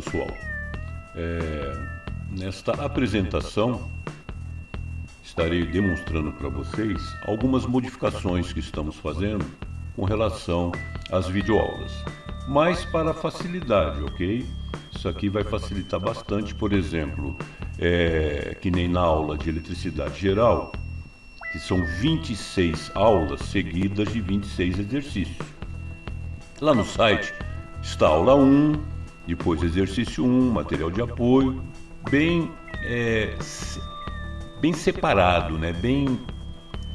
pessoal, é, nesta apresentação estarei demonstrando para vocês algumas modificações que estamos fazendo com relação às videoaulas, mas para facilidade, ok? Isso aqui vai facilitar bastante, por exemplo, é, que nem na aula de eletricidade geral, que são 26 aulas seguidas de 26 exercícios. Lá no site está aula 1, depois exercício 1, material de apoio, bem, é, bem separado, né? bem,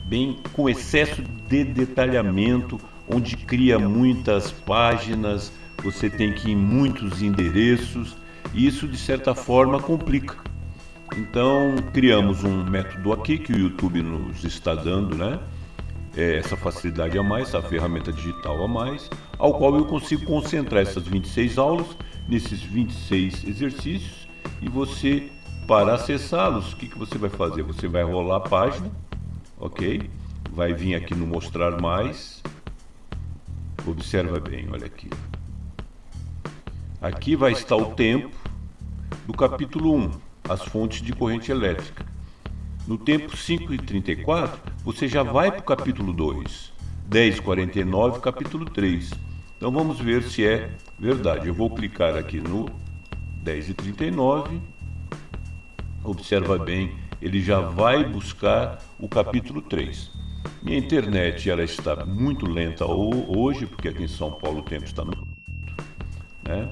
bem com excesso de detalhamento, onde cria muitas páginas, você tem que ir em muitos endereços, e isso de certa forma complica. Então criamos um método aqui que o YouTube nos está dando, né? É, essa facilidade a mais, essa ferramenta digital a mais, ao qual eu consigo concentrar essas 26 aulas nesses 26 exercícios e você, para acessá-los, o que, que você vai fazer? Você vai rolar a página, ok? Vai vir aqui no mostrar mais, observa bem, olha aqui. Aqui vai estar o tempo do capítulo 1, as fontes de corrente elétrica. No tempo 5 e 34, você já vai para o capítulo 2. 10 e 49, capítulo 3. Então vamos ver se é verdade. Eu vou clicar aqui no 10 e 39. Observa bem, ele já vai buscar o capítulo 3. Minha internet ela está muito lenta hoje, porque aqui em São Paulo o tempo está no né?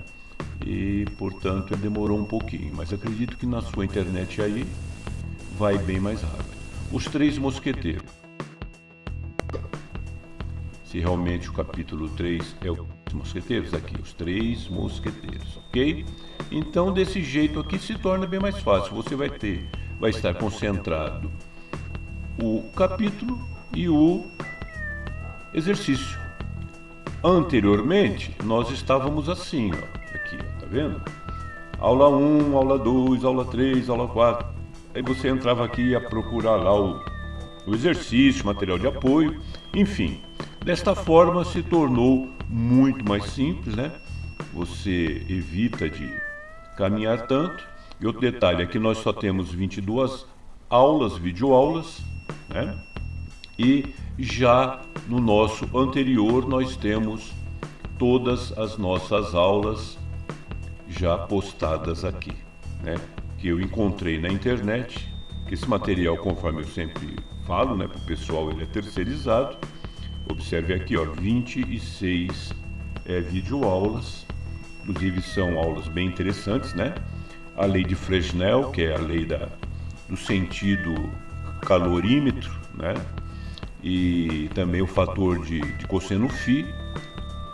e portanto demorou um pouquinho, mas acredito que na sua internet aí vai bem mais rápido. Os Três Mosqueteiros. Se realmente o capítulo 3 é os mosqueteiros, aqui, os três mosqueteiros, ok? Então, desse jeito aqui se torna bem mais fácil. Você vai ter, vai estar concentrado o capítulo e o exercício. Anteriormente, nós estávamos assim, ó, aqui, ó, tá vendo? Aula 1, aula 2, aula 3, aula 4. Aí você entrava aqui ia procurar lá o, o exercício, material de apoio, enfim. Desta forma se tornou muito mais simples, né? Você evita de caminhar tanto. E outro detalhe, aqui nós só temos 22 aulas, videoaulas, né? E já no nosso anterior nós temos todas as nossas aulas já postadas aqui, né? Que eu encontrei na internet, que esse material, conforme eu sempre falo, né, para o pessoal, ele é terceirizado. Observe aqui, ó, 26 é, videoaulas, inclusive são aulas bem interessantes, né? A lei de Fresnel, que é a lei da, do sentido calorímetro, né? e também o fator de, de cosseno φ.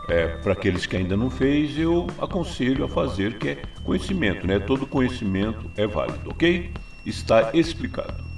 É, Para aqueles que ainda não fez, eu aconselho a fazer, que é conhecimento, né? Todo conhecimento é válido, ok? Está explicado.